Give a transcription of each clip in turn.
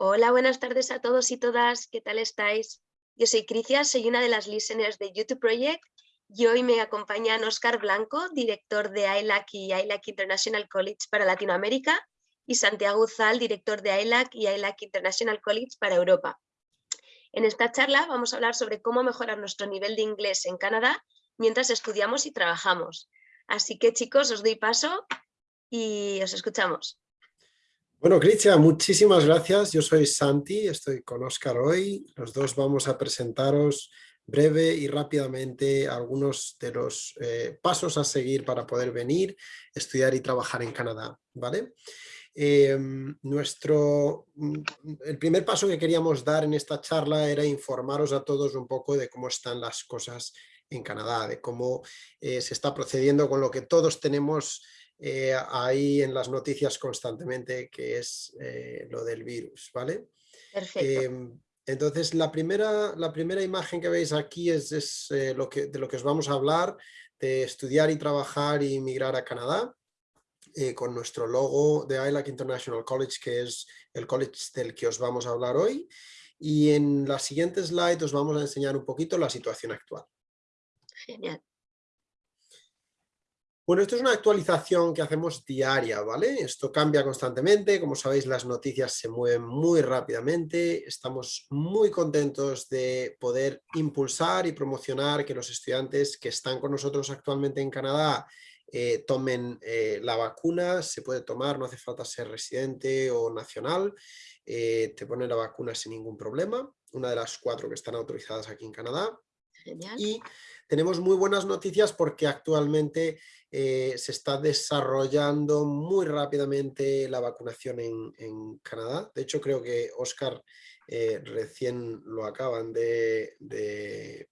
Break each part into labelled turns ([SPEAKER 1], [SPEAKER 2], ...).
[SPEAKER 1] Hola, buenas tardes a todos y todas. ¿Qué tal estáis? Yo soy Cricia, soy una de las listeners de YouTube Project y hoy me acompañan Oscar Blanco, director de ILAC y ILAC International College para Latinoamérica y Santiago Uzal, director de ILAC y ILAC International College para Europa. En esta charla vamos a hablar sobre cómo mejorar nuestro nivel de inglés en Canadá mientras estudiamos y trabajamos. Así que chicos, os doy paso y os escuchamos.
[SPEAKER 2] Bueno, Cristian, muchísimas gracias. Yo soy Santi, estoy con Oscar hoy. Los dos vamos a presentaros breve y rápidamente algunos de los eh, pasos a seguir para poder venir, estudiar y trabajar en Canadá. ¿vale? Em, nuestro, mm, el primer paso que queríamos dar en esta charla era informaros a todos un poco de cómo están las cosas en Canadá, de cómo eh, se está procediendo con lo que todos tenemos eh, ahí en las noticias constantemente, que es eh, lo del virus, ¿vale?
[SPEAKER 1] Perfecto.
[SPEAKER 2] Em, entonces, la primera, la primera imagen que veis aquí es, eh, lo que, de lo que os vamos a hablar, de estudiar y trabajar y migrar a Canadá, con nuestro logo de ILAC International College, que es el college del que os vamos a hablar hoy. Y en la siguiente slide os vamos a enseñar un poquito la situación actual.
[SPEAKER 1] Genial.
[SPEAKER 2] Bueno, esto es una actualización que hacemos diaria, ¿vale? Esto cambia constantemente, como sabéis las noticias se mueven muy rápidamente, estamos muy contentos de poder impulsar y promocionar que los estudiantes que están con nosotros actualmente en Canadá eh, tomen eh, la vacuna, se puede tomar, no hace falta ser residente o nacional, eh, te pone la vacuna sin ningún problema, una de las cuatro que están autorizadas aquí en Canadá.
[SPEAKER 1] Genial.
[SPEAKER 2] Y tenemos muy buenas noticias porque actualmente eh, se está desarrollando muy rápidamente la vacunación en, Canadá. De hecho, creo que Oscar eh, recién lo acaban de,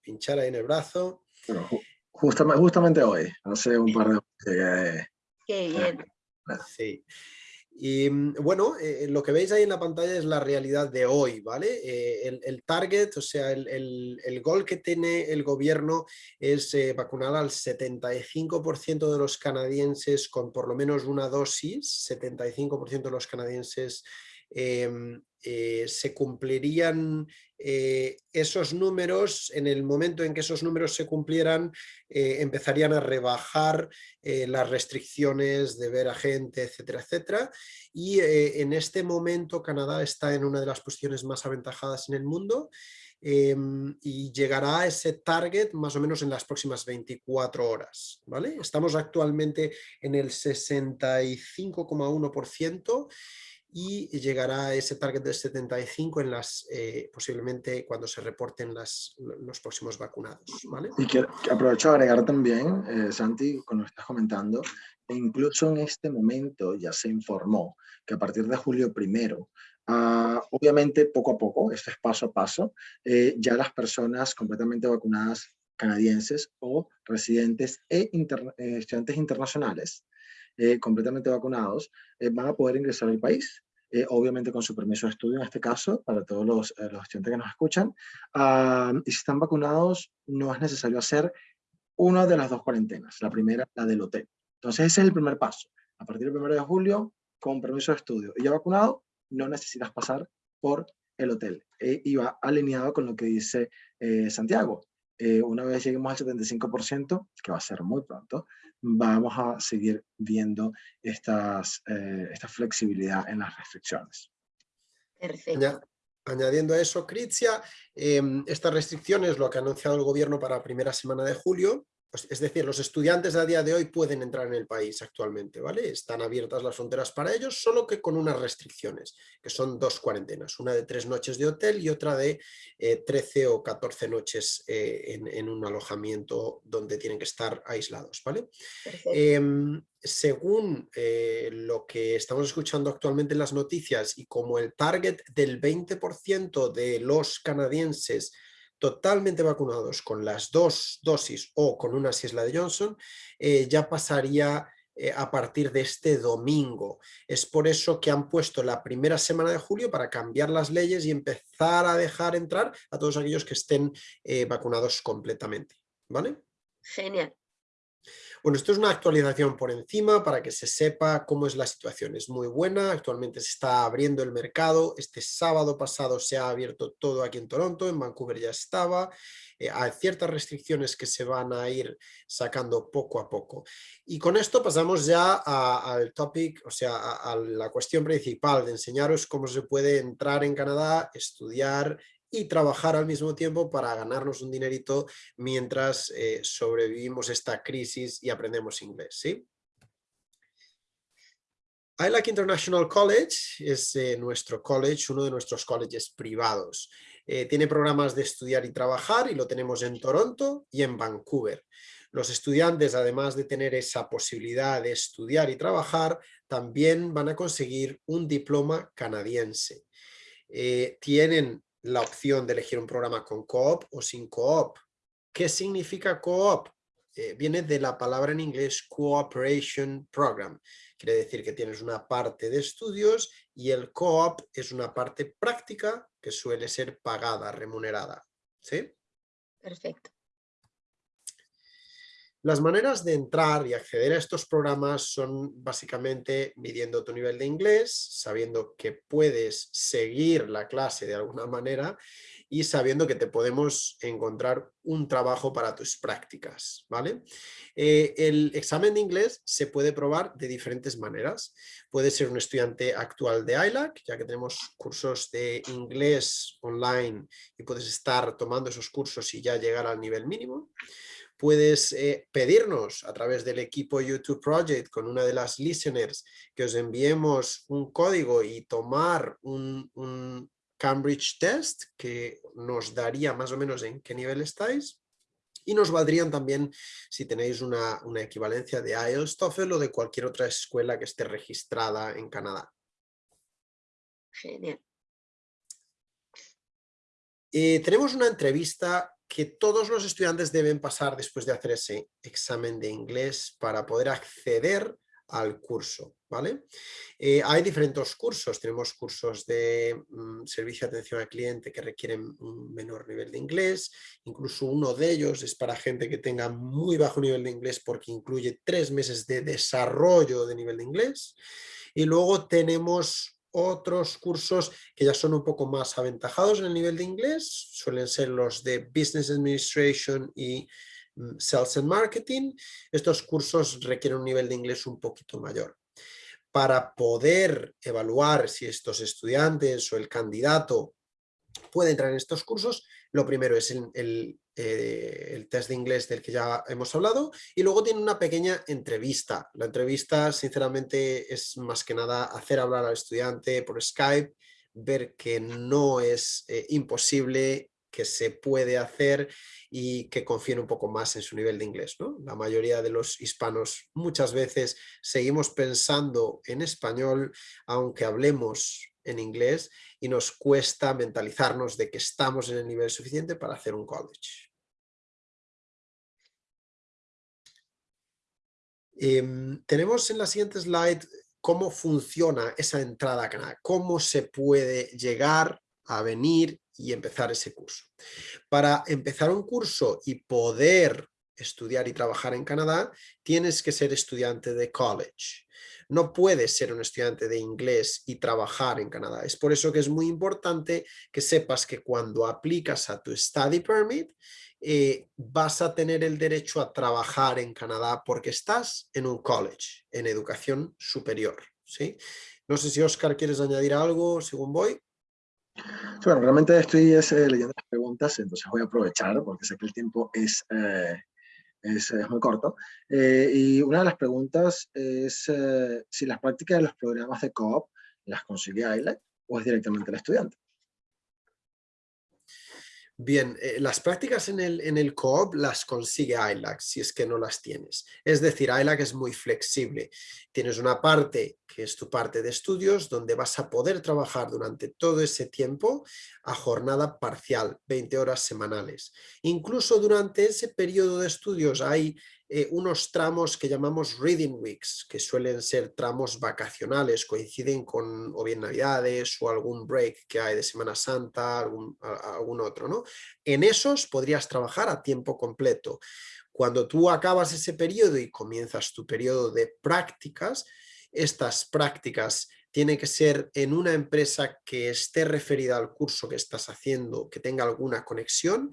[SPEAKER 2] pinchar ahí en el brazo.
[SPEAKER 3] justamente, justamente hoy, hace un par de...
[SPEAKER 1] Qué bien.
[SPEAKER 2] Sí. Y mm, bueno, eh, lo que veis ahí en la pantalla es la realidad de hoy, ¿vale? Eh, el, target, o sea, el, el, gol que tiene el gobierno es eh, vacunar al 75% de los canadienses con por lo menos una dosis, 75% de los canadienses se cumplirían eh, esos números, en el momento en que esos números se cumplieran, eh, empezarían a rebajar eh, las restricciones de ver a gente, etcétera, etcétera. Y en este momento Canadá está en una de las posiciones más aventajadas en el mundo em, y llegará a ese target más o menos en las próximas 24 horas. ¿vale? Estamos actualmente en el 65,1% y llegará a ese target del 75 en las, eh, posiblemente cuando se reporten las, los próximos vacunados. ¿vale?
[SPEAKER 3] Y quiero, aprovecho a agregar también, eh, Santi, con lo que estás comentando, e incluso en este momento ya se informó que a partir de julio primero, ah, obviamente poco a poco, esto es paso a paso, eh, ya las personas completamente vacunadas canadienses o residentes e estudiantes internacionales eh, completamente vacunados, eh, van a poder ingresar al país. Eh, obviamente con su permiso de estudio en este caso, para todos los, los estudiantes que nos escuchan. Ah, y si están vacunados, no es necesario hacer una de las dos cuarentenas. La primera, la del hotel. Entonces ese es el primer paso. A partir del 1 de julio, con permiso de estudio y ya vacunado, no necesitas pasar por el hotel. y va alineado con lo que dice Santiago. Una vez lleguemos al 75%, que va a ser muy pronto, vamos a seguir viendo estas, eh, esta flexibilidad en las restricciones.
[SPEAKER 1] Perfecto.
[SPEAKER 2] Añadiendo a eso, Critia, em, estas restricciones, lo que ha anunciado el gobierno para la primera semana de julio, es decir, los estudiantes a día de hoy pueden entrar en el país actualmente, ¿vale? Están abiertas las fronteras para ellos, solo que con unas restricciones, que son dos cuarentenas, una de tres noches de hotel y otra de 13 eh, o 14 noches eh, en, un alojamiento donde tienen que estar aislados, ¿vale? Em, según eh, lo que estamos escuchando actualmente en las noticias y como el target del 20% de los canadienses totalmente vacunados con las dos dosis o con una si es la de Johnson, eh, ya pasaría eh, a partir de este domingo. Es por eso que han puesto la primera semana de julio para cambiar las leyes y empezar a dejar entrar a todos aquellos que estén eh, vacunados completamente. ¿Vale?
[SPEAKER 1] Genial.
[SPEAKER 2] Bueno, esto es una actualización por encima para que se sepa cómo es la situación. Es muy buena, actualmente se está abriendo el mercado. Este sábado pasado se ha abierto todo aquí en Toronto, en Vancouver ya estaba. Eh, hay ciertas restricciones que se van a ir sacando poco a poco. Y con esto pasamos ya al topic, o sea, a, a la cuestión principal de enseñaros cómo se puede entrar en Canadá, estudiar y trabajar al mismo tiempo para ganarnos un dinerito mientras eh, sobrevivimos esta crisis y aprendemos inglés. ¿sí? ILAC International College es eh, nuestro college, uno de nuestros colleges privados. Eh, tiene programas de estudiar y trabajar y lo tenemos en Toronto y en Vancouver. Los estudiantes, además de tener esa posibilidad de estudiar y trabajar, también van a conseguir un diploma canadiense. tienen la opción de elegir un programa con co-op o sin co-op. ¿Qué significa co-op? Eh, viene de la palabra en inglés Cooperation Program. Quiere decir que tienes una parte de estudios y el co-op es una parte práctica que suele ser pagada, remunerada. ¿Sí?
[SPEAKER 1] Perfecto.
[SPEAKER 2] Las maneras de entrar y acceder a estos programas son básicamente midiendo tu nivel de inglés, sabiendo que puedes seguir la clase de alguna manera y sabiendo que te podemos encontrar un trabajo para tus prácticas. ¿vale? Eh, el examen de inglés se puede probar de diferentes maneras. Puede ser un estudiante actual de ILAC, ya que tenemos cursos de inglés online y puedes estar tomando esos cursos y ya llegar al nivel mínimo puedes eh, pedirnos a través del equipo YouTube Project con una de las listeners que os enviemos un código y tomar un, Cambridge Test que nos daría más o menos en qué nivel estáis. Y nos valdrían también si tenéis una, equivalencia de IELTS, TOEFL o de cualquier otra escuela que esté registrada en Canadá.
[SPEAKER 1] Genial.
[SPEAKER 2] Eh, tenemos una entrevista que todos los estudiantes deben pasar después de hacer ese examen de inglés para poder acceder al curso, ¿vale? Eh, hay diferentes cursos, tenemos cursos de mm, servicio de atención al cliente que requieren un menor nivel de inglés, incluso uno de ellos es para gente que tenga muy bajo nivel de inglés porque incluye tres meses de desarrollo de nivel de inglés, y luego tenemos otros cursos que ya son un poco más aventajados en el nivel de inglés, suelen ser los de Business Administration y mm, Sales and Marketing. Estos cursos requieren un nivel de inglés un poquito mayor. Para poder evaluar si estos estudiantes o el candidato puede entrar en estos cursos, lo primero es el, eh, el test de inglés del que ya hemos hablado y luego tiene una pequeña entrevista. La entrevista sinceramente es más que nada hacer hablar al estudiante por Skype, ver que no es eh, imposible, que se puede hacer y que confíen un poco más en su nivel de inglés. ¿no? La mayoría de los hispanos muchas veces seguimos pensando en español aunque hablemos en inglés y nos cuesta mentalizarnos de que estamos en el nivel suficiente para hacer un college. Em, tenemos en la siguiente slide cómo funciona esa entrada a Canadá, cómo se puede llegar a venir y empezar ese curso. Para empezar un curso y poder estudiar y trabajar en Canadá, tienes que ser estudiante de college. No puedes ser un estudiante de inglés y trabajar en Canadá. Es por eso que es muy importante que sepas que cuando aplicas a tu study permit, eh, vas a tener el derecho a trabajar en Canadá porque estás en un college, en educación superior. ¿sí? No sé si Oscar quieres añadir algo según voy.
[SPEAKER 3] Bueno, realmente estoy eh, leyendo las preguntas, entonces voy a aprovechar porque sé que el tiempo es, eh, es, muy corto. y una de las preguntas es si las prácticas de los programas de COOP las consigue AILEC o es directamente el estudiante.
[SPEAKER 2] Bien, eh, las prácticas en el, en el COOP las consigue ILAC si es que no las tienes. Es decir, ILAC es muy flexible. Tienes una parte que es tu parte de estudios donde vas a poder trabajar durante todo ese tiempo a jornada parcial, 20 horas semanales. Incluso durante ese periodo de estudios hay eh, unos tramos que llamamos Reading Weeks, que suelen ser tramos vacacionales, coinciden con o bien Navidades o algún break que hay de Semana Santa, algún, algún otro. ¿no? En esos podrías trabajar a tiempo completo. Cuando tú acabas ese periodo y comienzas tu periodo de prácticas, estas prácticas tienen que ser en una empresa que esté referida al curso que estás haciendo, que tenga alguna conexión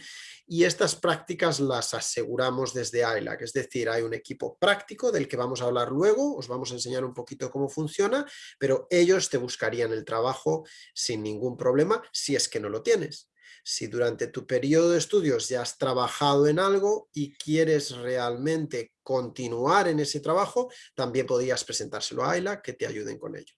[SPEAKER 2] y estas prácticas las aseguramos desde ILAC, es decir, hay un equipo práctico del que vamos a hablar luego, os vamos a enseñar un poquito cómo funciona, pero ellos te buscarían el trabajo sin ningún problema si es que no lo tienes. Si durante tu periodo de estudios ya has trabajado en algo y quieres realmente continuar en ese trabajo, también podrías presentárselo a AILA que te ayuden con ello.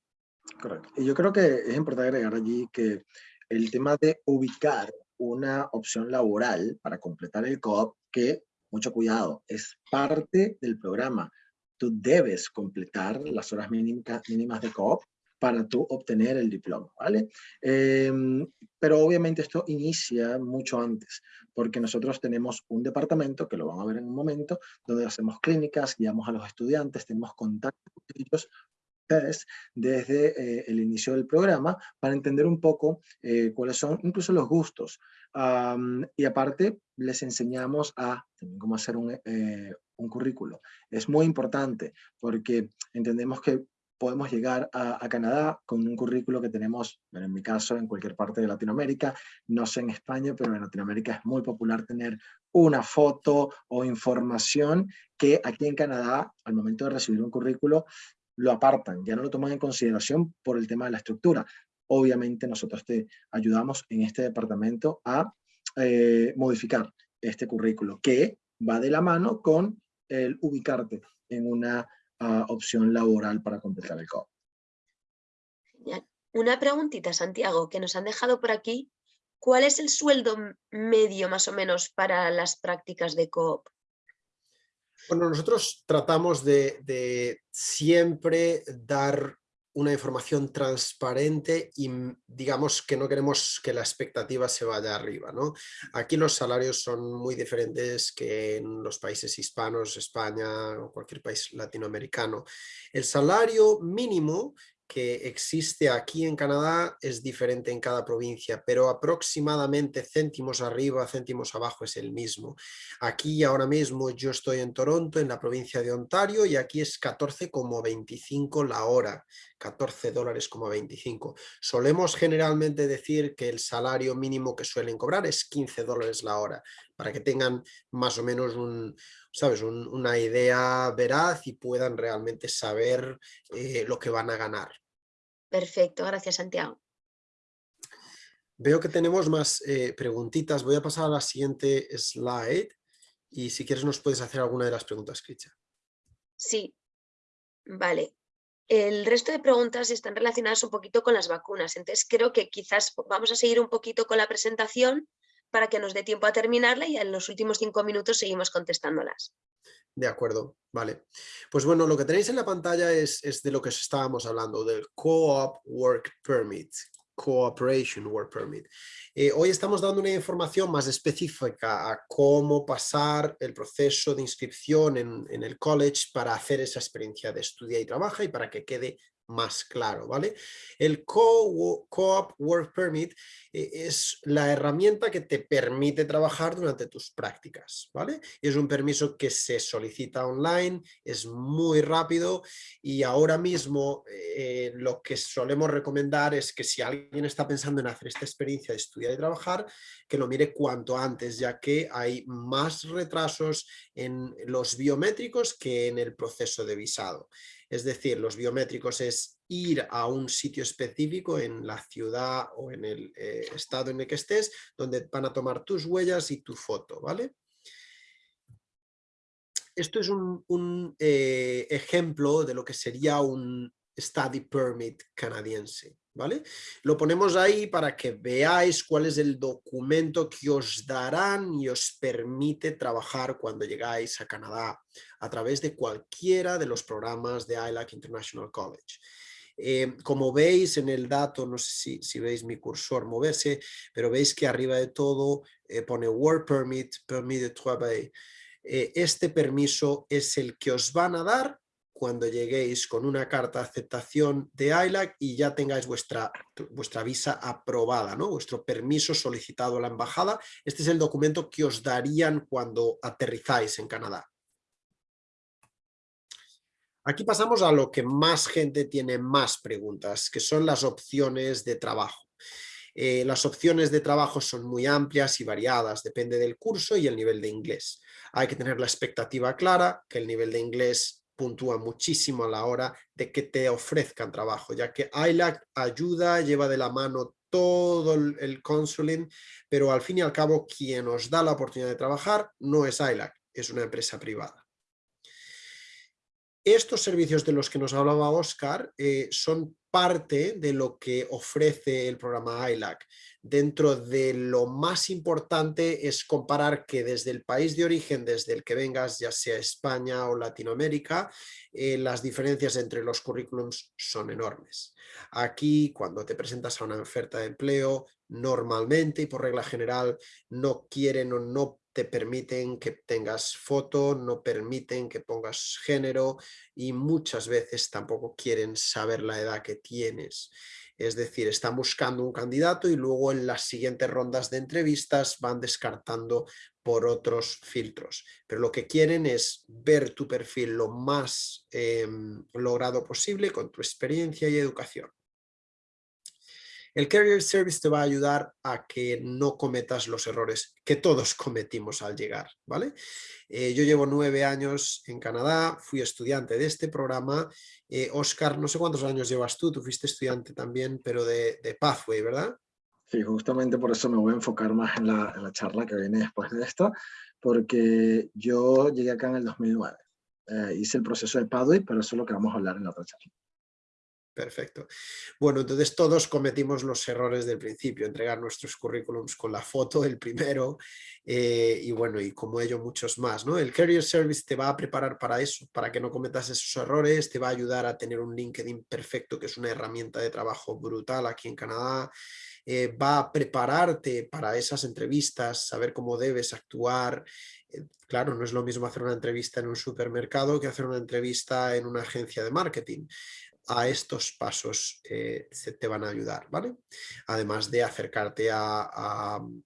[SPEAKER 3] Correcto. Y yo creo que es importante agregar allí que el tema de ubicar una opción laboral para completar el COOP, que, mucho cuidado, es parte del programa. Tú debes completar las horas mínimas de COOP para tú obtener el diploma, ¿vale? Em, pero obviamente esto inicia mucho antes, porque nosotros tenemos un departamento, que lo van a ver en un momento, donde hacemos clínicas, guiamos a los estudiantes, tenemos contacto con ellos desde eh, el inicio del programa para entender un poco eh, cuáles son incluso los gustos. y aparte, les enseñamos a cómo hacer un, eh, currículo. Es muy importante porque entendemos que podemos llegar a, Canadá con un currículo que tenemos, en mi caso, en cualquier parte de Latinoamérica, no sé en España, pero en Latinoamérica es muy popular tener una foto o información que aquí en Canadá, al momento de recibir un currículo, lo apartan, ya no lo toman en consideración por el tema de la estructura. Obviamente nosotros te ayudamos en este departamento a eh, modificar este currículo, que va de la mano con el ubicarte en una ah, opción laboral para completar el COP.
[SPEAKER 1] Una preguntita, Santiago, que nos han dejado por aquí. ¿Cuál es el sueldo medio más o menos para las prácticas de COP?
[SPEAKER 2] Bueno, nosotros tratamos de, siempre dar una información transparente y mm, digamos que no queremos que la expectativa se vaya arriba. ¿no? Aquí los salarios son muy diferentes que en los países hispanos, España o cualquier país latinoamericano. El salario mínimo que existe aquí en Canadá es diferente en cada provincia, pero aproximadamente céntimos arriba, céntimos abajo es el mismo. Aquí ahora mismo yo estoy en Toronto, en la provincia de Ontario, y aquí es 14,25 la hora, 14 dólares como 25. Solemos generalmente decir que el salario mínimo que suelen cobrar es 15 dólares la hora, para que tengan más o menos un, ¿sabes? una idea veraz y puedan realmente saber eh, lo que van a ganar.
[SPEAKER 1] Perfecto, gracias Santiago.
[SPEAKER 2] Veo que tenemos más eh, preguntitas. Voy a pasar a la siguiente slide y si quieres nos puedes hacer alguna de las preguntas, Cricha.
[SPEAKER 1] Sí, vale. El resto de preguntas están relacionadas un poquito con las vacunas, entonces creo que quizás vamos a seguir un poquito con la presentación para que nos dé tiempo a terminarla y en los últimos cinco minutos seguimos contestándolas.
[SPEAKER 2] De acuerdo, vale. Pues bueno, lo que tenéis en la pantalla es, de lo que estábamos hablando, del Co-op Work Permit, Cooperation Work Permit. Eh, hoy estamos dando una información más específica a cómo pasar el proceso de inscripción en, en el college para hacer esa experiencia de estudia y trabaja y para que quede más claro, ¿vale? El Co-op Work Permit eh, es la herramienta que te permite trabajar durante tus prácticas, ¿vale? Es un permiso que se solicita online, es muy rápido y ahora mismo eh, lo que solemos recomendar es que si alguien está pensando en hacer esta experiencia de estudiar y trabajar, que lo mire cuanto antes, ya que hay más retrasos en los biométricos que en el proceso de visado. Es decir, los biométricos es ir a un sitio específico en la ciudad o en el eh, estado en el que estés, donde van a tomar tus huellas y tu foto, ¿vale? Esto es un, eh, ejemplo de lo que sería un study permit canadiense. ¿vale? Lo ponemos ahí para que veáis cuál es el documento que os darán y os permite trabajar cuando llegáis a Canadá a través de cualquiera de los programas de ILAC International College. Eh, como veis en el dato, no sé si, veis mi cursor moverse, pero veis que arriba de todo eh, pone Work Permit, Permit de Travail. Eh, este permiso es el que os van a dar cuando lleguéis con una carta de aceptación de ILAC y ya tengáis vuestra, vuestra visa aprobada, ¿no? vuestro permiso solicitado a la embajada. Este es el documento que os darían cuando aterrizáis en Canadá. Aquí pasamos a lo que más gente tiene más preguntas, que son las opciones de trabajo. Eh, las opciones de trabajo son muy amplias y variadas, depende del curso y el nivel de inglés. Hay que tener la expectativa clara, que el nivel de inglés puntúa muchísimo a la hora de que te ofrezcan trabajo, ya que ILAC ayuda, lleva de la mano todo el, consuling, pero al fin y al cabo quien nos da la oportunidad de trabajar no es ILAC, es una empresa privada. Estos servicios de los que nos hablaba Oscar eh, son parte de lo que ofrece el programa ILAC. Dentro de lo más importante es comparar que desde el país de origen, desde el que vengas, ya sea España o Latinoamérica, eh, las diferencias entre los currículums son enormes. Aquí, cuando te presentas a una oferta de empleo, normalmente y por regla general no quieren o no te permiten que tengas foto, no permiten que pongas género y muchas veces tampoco quieren saber la edad que tienes. Es decir, están buscando un candidato y luego en las siguientes rondas de entrevistas van descartando por otros filtros. Pero lo que quieren es ver tu perfil lo más em, logrado posible con tu experiencia y educación. El Career Service te va a ayudar a que no cometas los errores que todos cometimos al llegar, ¿vale? Eh, yo llevo nueve años en Canadá, fui estudiante de este programa. Eh, Oscar, no sé cuántos años llevas tú, tú fuiste estudiante también, pero de, Pathway, ¿verdad?
[SPEAKER 3] Sí, justamente por eso me voy a enfocar más en la, charla que viene después de esto, porque yo llegué acá en el 2009. Eh, hice el proceso de Pathway, pero eso es lo que vamos a hablar en la otra charla.
[SPEAKER 2] Perfecto. Bueno, entonces todos cometimos los errores del principio, entregar nuestros currículums con la foto, el primero, eh, y bueno, y como ello muchos más. ¿no? El Career Service te va a preparar para eso, para que no cometas esos errores, te va a ayudar a tener un LinkedIn perfecto, que es una herramienta de trabajo brutal aquí en Canadá, eh, va a prepararte para esas entrevistas, saber cómo debes actuar. Eh, claro, no es lo mismo hacer una entrevista en un supermercado que hacer una entrevista en una agencia de marketing a estos pasos eh, se te van a ayudar, ¿vale? Además de acercarte a, mm,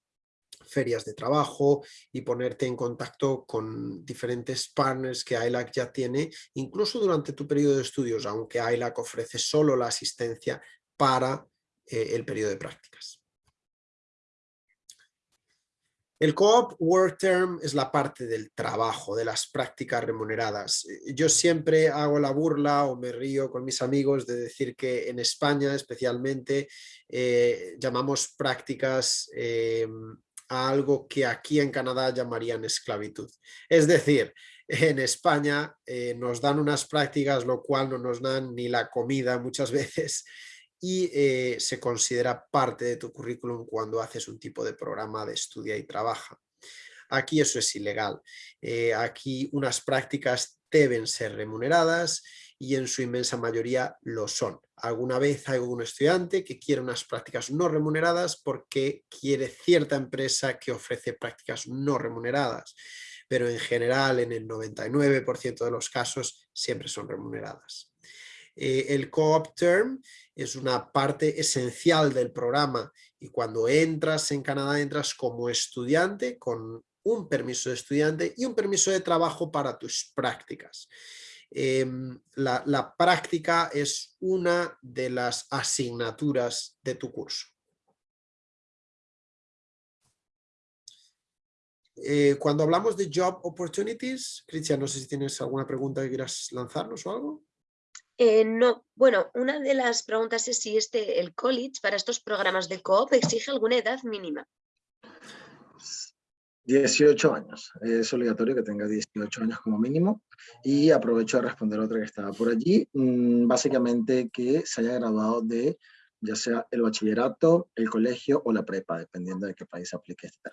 [SPEAKER 2] ferias de trabajo y ponerte en contacto con diferentes partners que ILAC ya tiene, incluso durante tu periodo de estudios, aunque ILAC ofrece solo la asistencia para eh, el periodo de prácticas. El Co-op Work Term es la parte del trabajo, de las prácticas remuneradas. Eh, yo siempre hago la burla o me río con mis amigos de decir que en España especialmente eh, llamamos prácticas eh, a algo que aquí en Canadá llamarían esclavitud. Es decir, en España nos dan unas prácticas lo cual no nos dan ni la comida muchas veces y eh, se considera parte de tu currículum cuando haces un tipo de programa de estudia y trabaja. Aquí eso es ilegal. Eh, aquí unas prácticas deben ser remuneradas y en su inmensa mayoría lo son. Alguna vez hay algún estudiante que quiere unas prácticas no remuneradas porque quiere cierta empresa que ofrece prácticas no remuneradas, pero en general en el 99% de los casos siempre son remuneradas. Eh, el co-op term es una parte esencial del programa y cuando entras en Canadá entras como estudiante con un permiso de estudiante y un permiso de trabajo para tus prácticas. Em, la, práctica es una de las asignaturas de tu curso. Eh, cuando hablamos de job opportunities, Cristian, no sé si tienes alguna pregunta que quieras lanzarnos o algo.
[SPEAKER 1] Eh, no, bueno, una de las preguntas es si este, el college para estos programas de COOP exige alguna edad mínima.
[SPEAKER 3] 18 años, es obligatorio que tenga 18 años como mínimo y aprovecho a responder otra que estaba por allí, mm, básicamente que se haya graduado de ya sea el bachillerato, el colegio o la prepa, dependiendo de qué país aplique este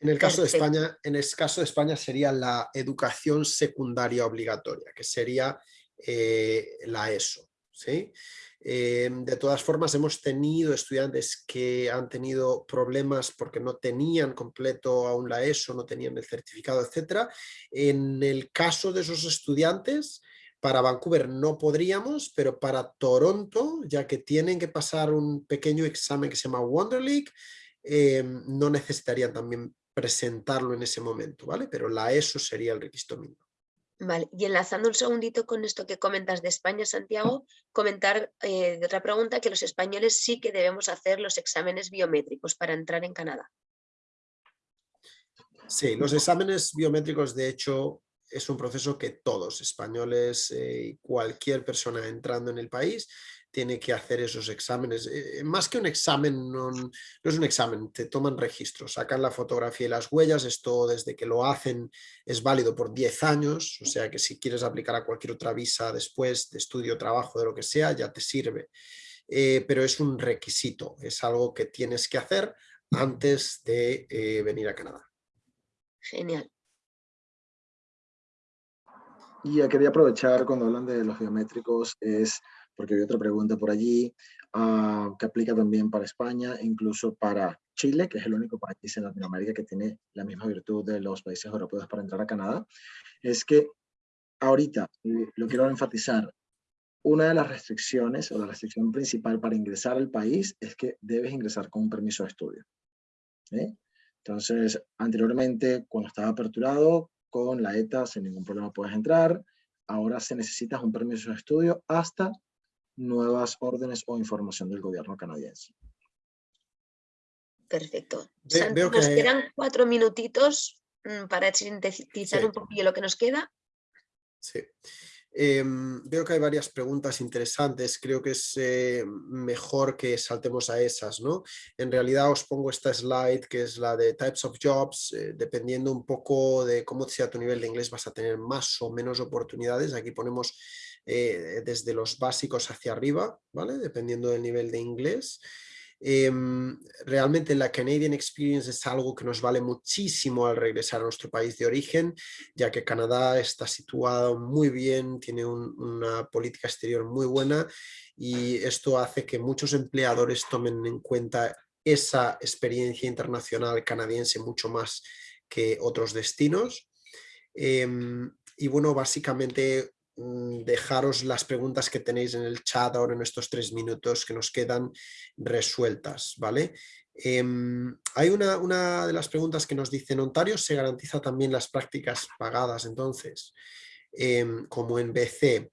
[SPEAKER 2] En el caso de España, en el caso de España sería la educación secundaria obligatoria, que sería eh, la ESO. ¿sí? Eh, de todas formas, hemos tenido estudiantes que han tenido problemas porque no tenían completo aún la ESO, no tenían el certificado, etc. En el caso de esos estudiantes, Para Vancouver no podríamos, pero para Toronto, ya que tienen que pasar un pequeño examen que se llama Wonder League, eh, no necesitarían también presentarlo en ese momento, ¿vale? Pero la ESO sería el requisito mínimo.
[SPEAKER 1] Vale, y enlazando un segundito con esto que comentas de España, Santiago, comentar eh, de otra pregunta que los españoles sí que debemos hacer los exámenes biométricos para entrar en Canadá.
[SPEAKER 2] Sí, los exámenes biométricos de hecho es un proceso que todos, españoles y eh, cualquier persona entrando en el país, tiene que hacer esos exámenes. Eh, más que un examen, no, es un examen, te toman registro, sacan la fotografía y las huellas, esto desde que lo hacen es válido por 10 años, o sea que si quieres aplicar a cualquier otra visa después de estudio, trabajo, de lo que sea, ya te sirve. Eh, pero es un requisito, es algo que tienes que hacer antes de eh, venir a Canadá.
[SPEAKER 1] Genial.
[SPEAKER 3] Y quería aprovechar cuando hablan de los biométricos, es porque hay otra pregunta por allí ah, que aplica también para España, incluso para Chile, que es el único país en Latinoamérica que tiene la misma virtud de los países europeos para entrar a Canadá, es que ahorita, lo quiero enfatizar, una de las restricciones o la restricción principal para ingresar al país es que debes ingresar con un permiso de estudio. Entonces, anteriormente, cuando estaba aperturado, con la ETA sin ningún problema puedes entrar. Ahora se necesita un permiso de estudio hasta nuevas órdenes o información del gobierno canadiense.
[SPEAKER 1] Perfecto. nos quedan cuatro minutitos mm, para sintetizar un poquillo lo que nos queda.
[SPEAKER 2] Sí. Em, veo que hay varias preguntas interesantes, creo que es eh, mejor que saltemos a esas, ¿no? En realidad os pongo esta slide que es la de Types of Jobs, eh, dependiendo un poco de cómo sea tu nivel de inglés vas a tener más o menos oportunidades, aquí ponemos eh, desde los básicos hacia arriba, ¿vale? Dependiendo del nivel de inglés. Em, realmente la Canadian Experience es algo que nos vale muchísimo al regresar a nuestro país de origen, ya que Canadá está situado muy bien, tiene una política exterior muy buena y esto hace que muchos empleadores tomen en cuenta esa experiencia internacional canadiense mucho más que otros destinos. Em, y bueno, básicamente dejaros las preguntas que tenéis en el chat ahora en estos tres minutos que nos quedan resueltas, ¿vale? Em, hay una, una, de las preguntas que nos dice, Ontario se garantiza también las prácticas pagadas, entonces, em, como en BC,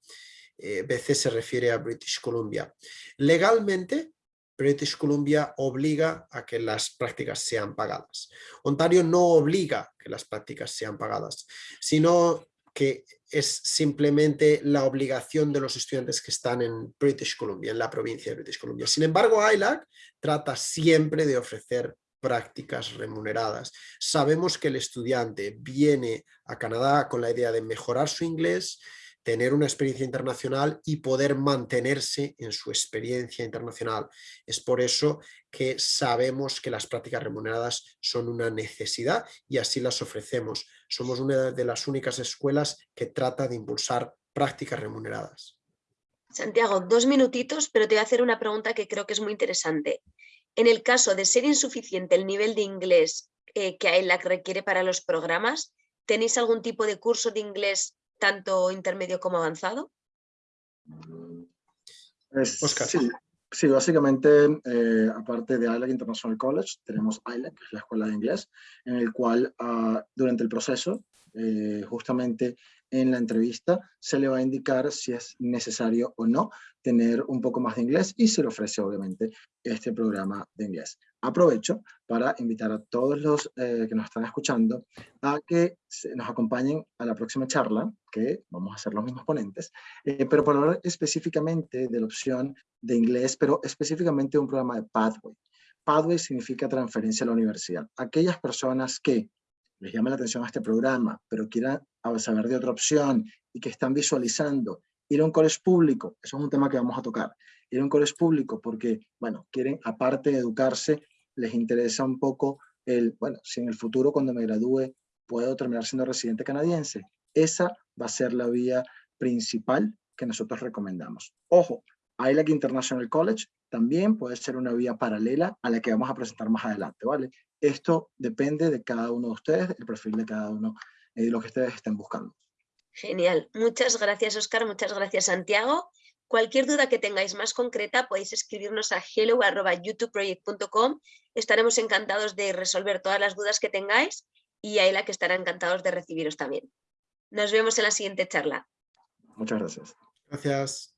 [SPEAKER 2] eh, BC se refiere a British Columbia. Legalmente, British Columbia obliga a que las prácticas sean pagadas. Ontario no obliga que las prácticas sean pagadas, sino que es simplemente la obligación de los estudiantes que están en British Columbia, en la provincia de British Columbia. Sin embargo, ILAC trata siempre de ofrecer prácticas remuneradas. Sabemos que el estudiante viene a Canadá con la idea de mejorar su inglés, tener una experiencia internacional y poder mantenerse en su experiencia internacional. Es por eso que sabemos que las prácticas remuneradas son una necesidad y así las ofrecemos. Somos una de las únicas escuelas que trata de impulsar prácticas remuneradas.
[SPEAKER 1] Santiago, dos minutitos, pero te voy a hacer una pregunta que creo que es muy interesante. En el caso de ser insuficiente el nivel de inglés eh, que requiere para los programas, ¿tenéis algún tipo de curso de inglés tanto intermedio como avanzado?
[SPEAKER 3] Oscar. Sí, básicamente, eh, aparte de ILAC International College, tenemos ILAC, que es la escuela de inglés, en el cual ah, durante el proceso, eh, justamente en la entrevista, se le va a indicar si es necesario o no tener un poco más de inglés y se le ofrece obviamente este programa de inglés aprovecho para invitar a todos los eh, que nos están escuchando a que nos acompañen a la próxima charla, que vamos a ser los mismos ponentes, eh, pero para hablar específicamente de la opción de inglés, pero específicamente de un programa de Pathway. Pathway significa transferencia a la universidad. Aquellas personas que les llama la atención a este programa, pero quieran saber de otra opción y que están visualizando ir a un colegio público, eso es un tema que vamos a tocar, ir a un colegio público porque, bueno, quieren, aparte de educarse, les interesa un poco el, bueno, si en el futuro cuando me gradúe puedo terminar siendo residente canadiense. Esa va a ser la vía principal que nosotros recomendamos. Ojo, ILAC International College también puede ser una vía paralela a la que vamos a presentar más adelante, ¿vale? Esto depende de cada uno de ustedes, el perfil de cada uno y eh, lo que ustedes estén buscando.
[SPEAKER 1] Genial. Muchas gracias, Oscar. Muchas gracias, Santiago. Cualquier duda que tengáis más concreta podéis escribirnos a hello.youtubeproject.com. Estaremos encantados de resolver todas las dudas que tengáis y Ayla que estará encantados de recibiros también. Nos vemos en la siguiente charla.
[SPEAKER 3] Muchas gracias.
[SPEAKER 2] Gracias.